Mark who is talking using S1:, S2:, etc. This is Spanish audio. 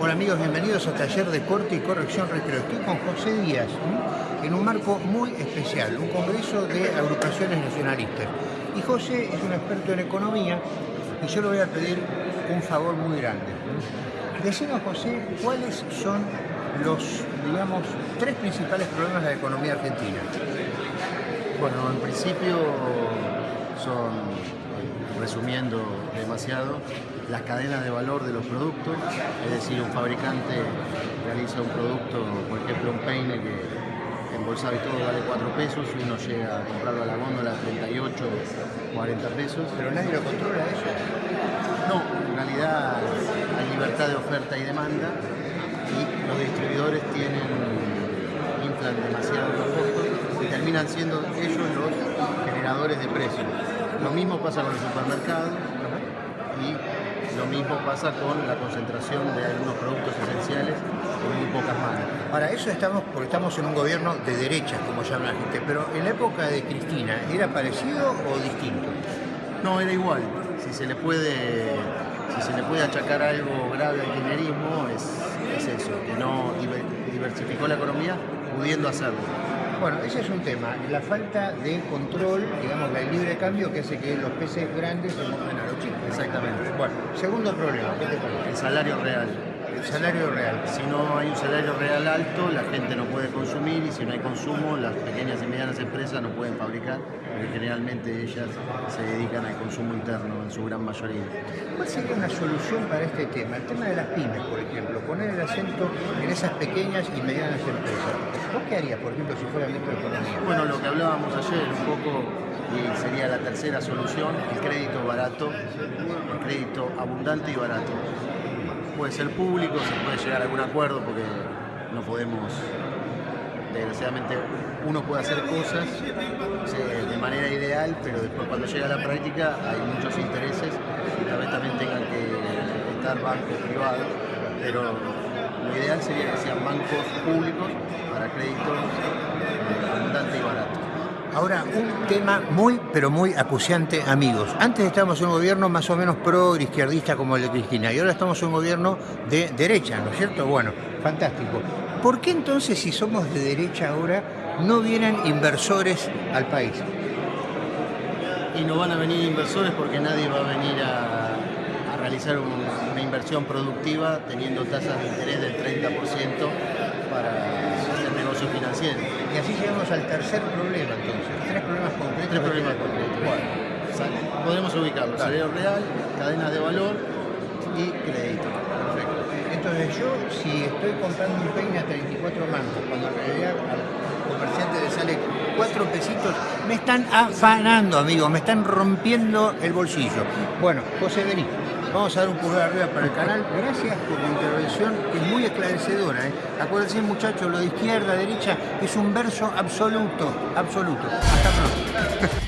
S1: Hola amigos, bienvenidos a Taller de Corte y Corrección Recreo. Estoy con José Díaz, en un marco muy especial, un congreso de agrupaciones nacionalistas. Y José es un experto en economía y yo le voy a pedir un favor muy grande. Decinos, José, cuáles son los, digamos, tres principales problemas de la economía argentina.
S2: Bueno, en principio son, resumiendo demasiado, las cadenas de valor de los productos, es decir, un fabricante realiza un producto, por ejemplo un peine que embolsado y todo vale 4 pesos, y uno llega a comprarlo a la góndola a 38, 40 pesos.
S1: Pero nadie lo controla eso.
S2: No, en realidad hay libertad de oferta y demanda y los distribuidores tienen, inflan demasiado los costos y terminan siendo ellos los generadores de precios. Lo mismo pasa con los supermercados y lo mismo pasa con la concentración de algunos productos esenciales en muy pocas manos.
S1: Para eso estamos, porque estamos en un gobierno de derechas, como llama la gente, pero en la época de Cristina, ¿era parecido o distinto?
S2: No, era igual. Si se le puede, si se le puede achacar algo grave al kirchnerismo es, es eso, diversificó la economía pudiendo hacerlo.
S1: Bueno, ese es un tema, la falta de control, digamos, del libre cambio que hace que los peces grandes se mojen a los chicos.
S2: Exactamente.
S1: Bueno, segundo problema, ¿qué te parece?
S2: El salario real.
S1: El salario real.
S2: Si no hay un salario real alto, la gente no puede consumir y si no hay consumo, las pequeñas y medianas empresas no pueden fabricar, porque generalmente ellas se dedican al consumo interno en su gran mayoría.
S1: ¿Cuál sería una solución para este tema? El tema de las pymes, por ejemplo, poner el acento en esas pequeñas y medianas empresas. ¿Vos qué harías, por ejemplo, si fuera ministro de Economía?
S2: Bueno, lo que hablábamos ayer un poco y sería la tercera solución, el crédito barato, el crédito abundante y barato. Puede ser público, se puede llegar a algún acuerdo porque no podemos, desgraciadamente, uno puede hacer cosas eh, de manera ideal, pero después cuando llega a la práctica hay muchos intereses y tal vez también tengan que estar bancos privados, pero lo ideal sería que sean bancos públicos para créditos eh, abundante y barato.
S1: Ahora, un tema muy, pero muy acuciante, amigos. Antes estábamos en un gobierno más o menos pro izquierdista como el de Cristina y ahora estamos en un gobierno de derecha, ¿no es cierto? Bueno, fantástico. ¿Por qué entonces, si somos de derecha ahora, no vienen inversores al país?
S2: Y no van a venir inversores porque nadie va a venir a, realizar un- una inversión productiva teniendo tasas de interés del 30% para financieros.
S1: Y así llegamos al tercer problema, entonces. Tres problemas concretos.
S2: Tres problemas concretos.
S1: Bueno,
S2: Sal- Podemos ubicarlo, salario real, cadenas de valor y crédito.
S1: perfecto. Entonces yo, si estoy comprando un peine a 34 mangos, cuando en realidad al comerciante le sale 4 pesitos, me están afanando, amigos, me están rompiendo el bolsillo. Bueno, José, vení. Vamos a dar un pulgar arriba para el canal. Gracias por tu intervención, que es muy esclarecedora. ¿eh? Acuérdense, muchachos, lo de izquierda, derecha, es un verso absoluto, absoluto. Hasta pronto.